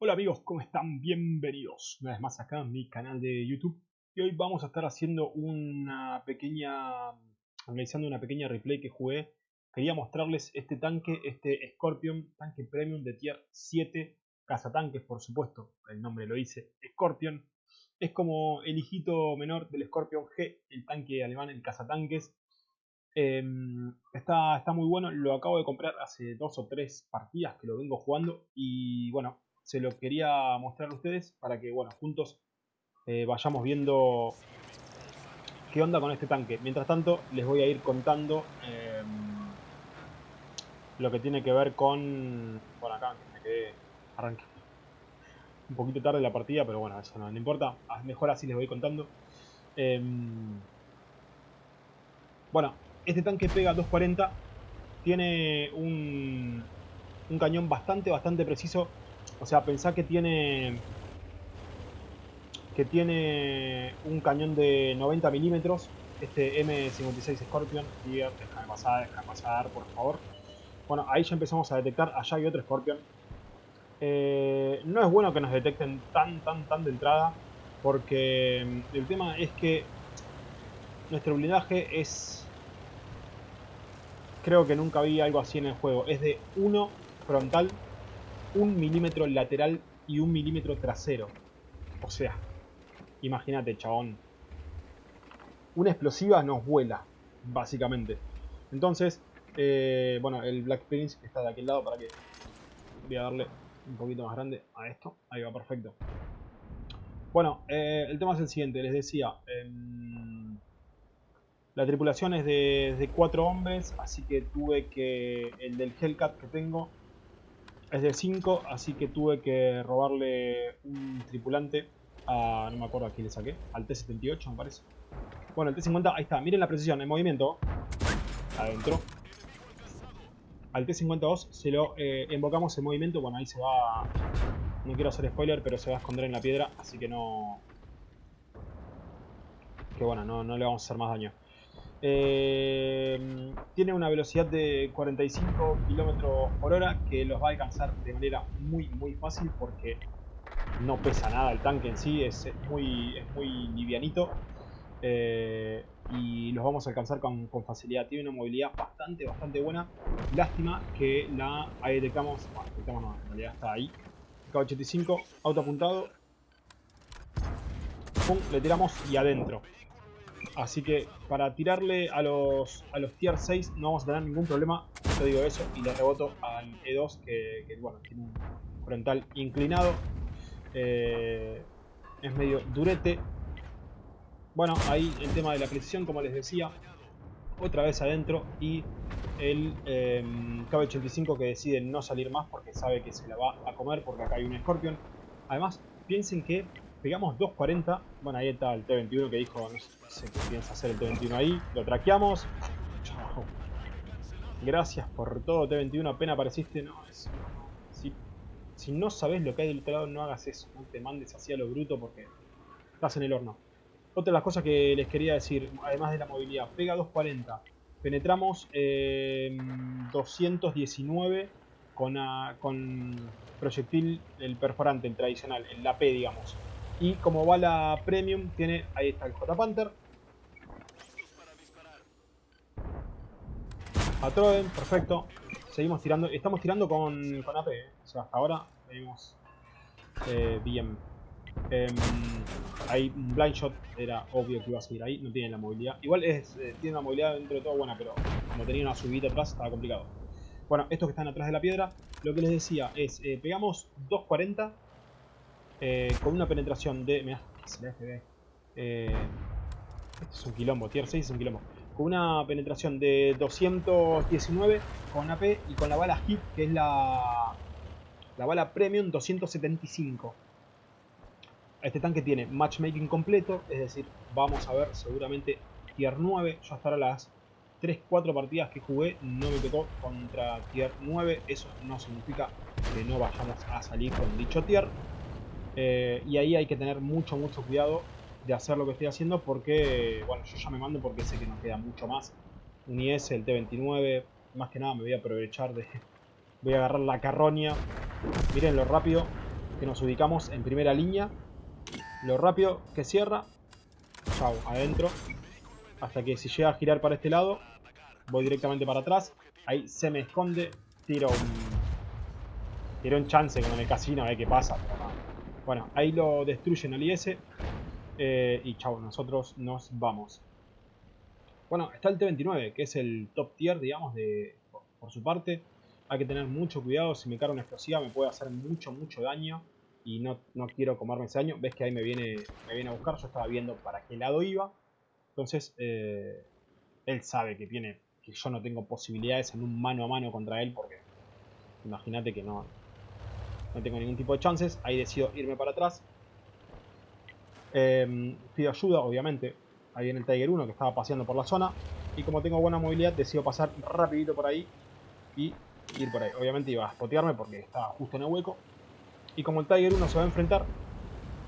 Hola amigos, ¿cómo están? Bienvenidos una vez más acá en mi canal de YouTube. Y hoy vamos a estar haciendo una pequeña, analizando una pequeña replay que jugué. Quería mostrarles este tanque, este Scorpion, tanque premium de tier 7 cazatanques por supuesto, el nombre lo dice, Scorpion. Es como el hijito menor del Scorpion G, el tanque alemán, el cazatanques. Eh, está, está muy bueno, lo acabo de comprar hace dos o tres partidas que lo vengo jugando. Y bueno, se lo quería mostrar a ustedes para que, bueno, juntos eh, vayamos viendo qué onda con este tanque. Mientras tanto, les voy a ir contando eh, lo que tiene que ver con... Bueno, acá me quedé... Arranqué un poquito tarde la partida, pero bueno, eso no, importa. Ah, mejor así les voy contando. Eh, bueno, este tanque pega 240. Tiene un, un cañón bastante, bastante preciso o sea, pensá que tiene que tiene un cañón de 90 milímetros, este M56 Scorpion, y déjame pasar, déjame pasar, por favor. Bueno, ahí ya empezamos a detectar, allá hay otro Scorpion. Eh, no es bueno que nos detecten tan, tan, tan de entrada, porque mm, el tema es que nuestro blindaje es... Creo que nunca vi algo así en el juego. Es de 1 frontal un milímetro lateral y un milímetro trasero. O sea, imagínate, chabón. Una explosiva nos vuela, básicamente. Entonces, eh, bueno, el Black Prince está de aquel lado para que... Voy a darle un poquito más grande a esto. Ahí va, perfecto. Bueno, eh, el tema es el siguiente. Les decía, em, la tripulación es de, de cuatro hombres, así que tuve que... El del Hellcat que tengo es de 5, así que tuve que robarle un tripulante a... no me acuerdo a quién le saqué, al T-78 me parece. Bueno, el T-50, ahí está, miren la precisión, el movimiento, adentro. Al T-52 se lo eh, invocamos en movimiento, bueno, ahí se va... No quiero hacer spoiler, pero se va a esconder en la piedra, así que no... Que bueno, no, no le vamos a hacer más daño. Eh, tiene una velocidad de 45 km por hora que los va a alcanzar de manera muy muy fácil porque no pesa nada el tanque en sí, es, muy, es muy livianito eh, y los vamos a alcanzar con, facilidad. Tiene una movilidad bastante bastante buena. Lástima que la ahí detectamos, bueno, detectamos no, en realidad está ahí. K85, auto apuntado. Pum, le tiramos y adentro. Así que para tirarle a los, a los tier 6 no vamos a tener ningún problema. Yo digo eso y le reboto al E2 que, bueno, tiene un frontal inclinado. Eh, es medio durete. Bueno, ahí el tema de la precisión, como les decía. Otra vez adentro y el eh, KB85 que decide no salir más porque sabe que se la va a comer porque acá hay un Scorpion. Además, piensen que Pegamos 2.40. Bueno, ahí está el T21 que dijo, no sé qué piensa hacer el T21 ahí. Lo traqueamos. Chao. Gracias por todo, T21. Apenas apareciste. No. Si, no sabes lo que hay del otro lado, no hagas eso. No te mandes así a lo bruto porque estás en el horno. Otra de las cosas que les quería decir, además de la movilidad. Pega 2.40. Penetramos 219 con, con proyectil, el perforante, el tradicional, el AP, digamos. Y como bala premium tiene, ahí está el J-Panther. Patroen, perfecto. Seguimos tirando, estamos tirando con, con AP, ¿eh? o sea, hasta ahora venimos eh, bien. Em, ahí un blind shot era obvio que iba a seguir ahí, no tiene la movilidad. Igual es, eh, tiene una movilidad dentro de todo buena, pero como tenía una subida atrás estaba complicado. Bueno, estos que están atrás de la piedra, lo que les decía es, pegamos 240 eh, con una penetración de... Mirá, se. Eh, este es un quilombo, tier 6 es un quilombo. Con una penetración de 219 con AP y con la bala HIT, que es la, la bala Premium 275. Este tanque tiene matchmaking completo, es decir, vamos a ver seguramente tier 9. Yo hasta ahora las 3-4 partidas que jugué no me tocó contra tier 9. Eso no significa que no vayamos a salir con dicho tier. Eh, y ahí hay que tener mucho, mucho cuidado de hacer lo que estoy haciendo porque, bueno, yo ya me mando porque sé que nos queda mucho más. Un IS, el T-29, más que nada me voy a aprovechar de... Voy a agarrar la carroña. Miren lo rápido. que nos ubicamos en primera línea. Lo rápido que cierra. Chau, adentro. Hasta que si llega a girar para este lado, voy directamente para atrás. Ahí se me esconde. Tiro un... Tiro un chance como en el casino, a ver qué pasa. Bueno, ahí lo destruyen al IS. Eh, y chau, nosotros nos vamos. Bueno, está el T-29, que es el top tier, digamos, de por su parte. Hay que tener mucho cuidado, si me carga una explosiva me puede hacer mucho, mucho daño. Y no, no quiero comerme ese daño. Ves que ahí me viene, me viene a buscar, yo estaba viendo para qué lado iba. Entonces, eh, él sabe que tiene que yo no tengo posibilidades en un mano a mano contra él porque imagínate que no, no tengo ningún tipo de chances. Ahí decido irme para atrás. Eh, pido ayuda, obviamente. Ahí viene el Tiger 1 que estaba paseando por la zona. Y como tengo buena movilidad, decido pasar rapidito por ahí y ir por ahí. Obviamente iba a spotearme porque estaba justo en el hueco. Y como el Tiger 1 se va a enfrentar,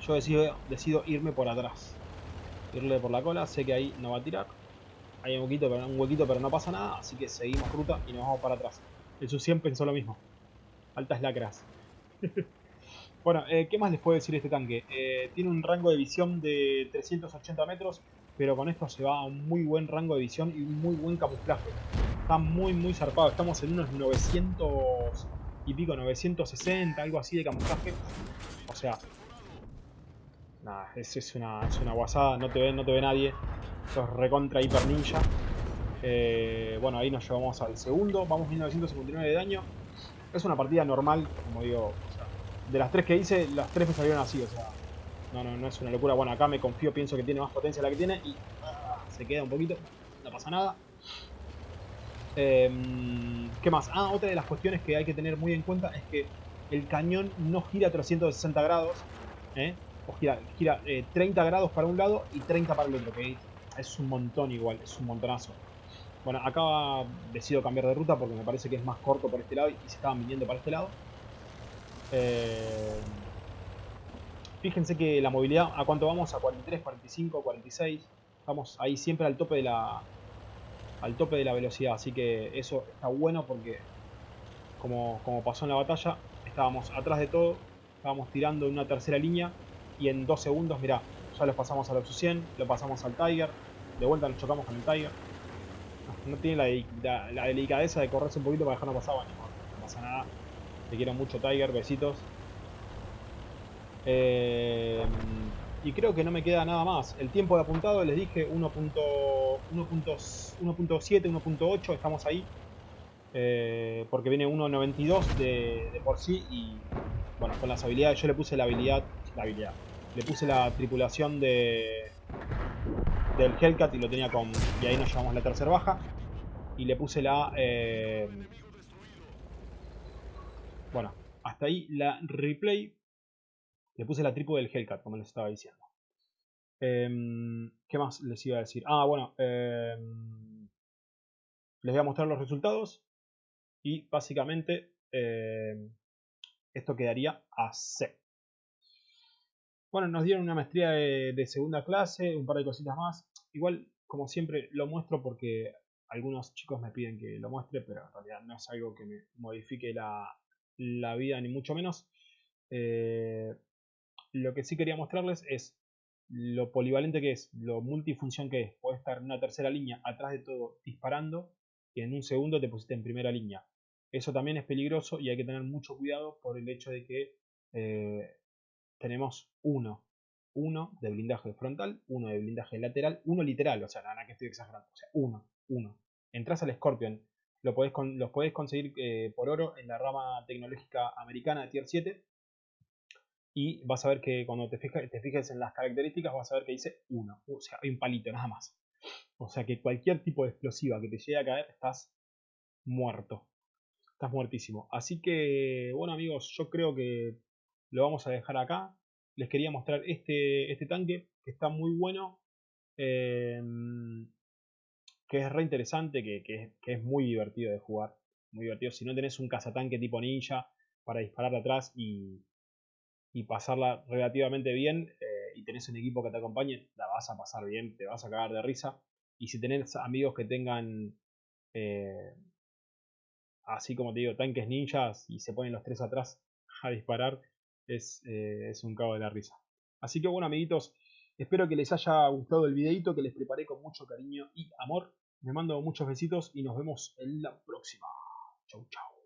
yo decido, decido irme por atrás. Irle por la cola, sé que ahí no va a tirar. Hay un huequito, pero, un huequito, pero no pasa nada, así que seguimos ruta y nos vamos para atrás. El Su-100 pensó lo mismo. Altas lacras. bueno, eh, ¿qué más les puedo decir de este tanque? Eh, tiene un rango de visión de 380 metros, pero con esto se va a un muy buen rango de visión y un muy buen camuflaje. Está muy, muy zarpado. Estamos en unos 900 y pico, 960, algo así de camuflaje. O sea, nada, es, una, es una guasada, no te ve, no te ve nadie. Esto es recontra hiper ninja. Eh, bueno, ahí nos llevamos al segundo. Vamos 1959 de daño. Es una partida normal, como digo. De las tres que hice, las tres me salieron así, o sea. No, no, no es una locura. Bueno, acá me confío, pienso que tiene más potencia la que tiene y ah, se queda un poquito. No pasa nada. Eh, ¿Qué más? Ah, otra de las cuestiones que hay que tener muy en cuenta es que el cañón no gira a 360 grados. ¿eh? O gira, gira eh, 30 grados para un lado y 30 para el otro. Que es un montón igual, es un montonazo. Bueno, acá decido cambiar de ruta porque me parece que es más corto por este lado y se estaban viniendo para este lado. Eh, fíjense que la movilidad, ¿a cuánto vamos? A 43, 45, 46. Vamos ahí siempre al tope de la al tope de la velocidad, así que eso está bueno porque como, como pasó en la batalla, estábamos atrás de todo, estábamos tirando en una tercera línea y en dos segundos, mirá, ya los pasamos al Oxu 100, lo pasamos al Tiger, de vuelta nos chocamos con el Tiger. No, tiene la, la, delicadeza de correrse un poquito para dejarnos pasar, bueno, no pasa nada. Te quiero mucho Tiger, besitos. Eh, y creo que no me queda nada más. El tiempo de apuntado les dije 1.7, 1.8, estamos ahí. Eh, porque viene 1.92 de, de por sí y bueno, con las habilidades yo le puse la habilidad, la habilidad, le puse la tripulación de del Hellcat y lo tenía con, y ahí nos llevamos la tercera baja y le puse la, eh, bueno, hasta ahí la replay le puse la tripu del Hellcat, como les estaba diciendo. Eh, ¿Qué más les iba a decir? Ah, bueno. Eh, les voy a mostrar los resultados. Y básicamente em, esto quedaría así. Bueno, nos dieron una maestría de, de, segunda clase, un par de cositas más. Igual, como siempre, lo muestro porque algunos chicos me piden que lo muestre, pero en realidad no es algo que me modifique la, la vida, ni mucho menos. Eh, lo que sí quería mostrarles es lo polivalente que es, lo multifunción que es. Puedes estar en una tercera línea atrás de todo disparando y en un segundo te pusiste en primera línea. Eso también es peligroso y hay que tener mucho cuidado por el hecho de que eh, tenemos uno. Uno de blindaje frontal, uno de blindaje lateral, uno literal, o sea, nada que estoy exagerando, o sea, uno, uno. Entras al Scorpion, lo podés los podés conseguir eh, por oro en la rama tecnológica americana de Tier 7 y vas a ver que cuando te, te fijes en las características vas a ver que dice 1, o sea, hay un palito nada más. O sea que cualquier tipo de explosiva que te llegue a caer, estás muerto. Estás muertísimo. Así que, bueno amigos, yo creo que lo vamos a dejar acá. Les quería mostrar este, este tanque, que está muy bueno. Em, que es re interesante, que, que, es muy divertido de jugar. Muy divertido. Si no tenés un cazatanque tipo ninja para disparar atrás y, y pasarla relativamente bien, eh, y tenés un equipo que te acompañe, la vas a pasar bien, te vas a cagar de risa. Y si tenés amigos que tengan, eh, así como te digo, tanques ninjas y se ponen los tres atrás a disparar, es, eh, es un cabo de la risa. Así que bueno, amiguitos, espero que les haya gustado el videito que les preparé con mucho cariño y amor. Les mando muchos besitos y nos vemos en la próxima. Chau, chau.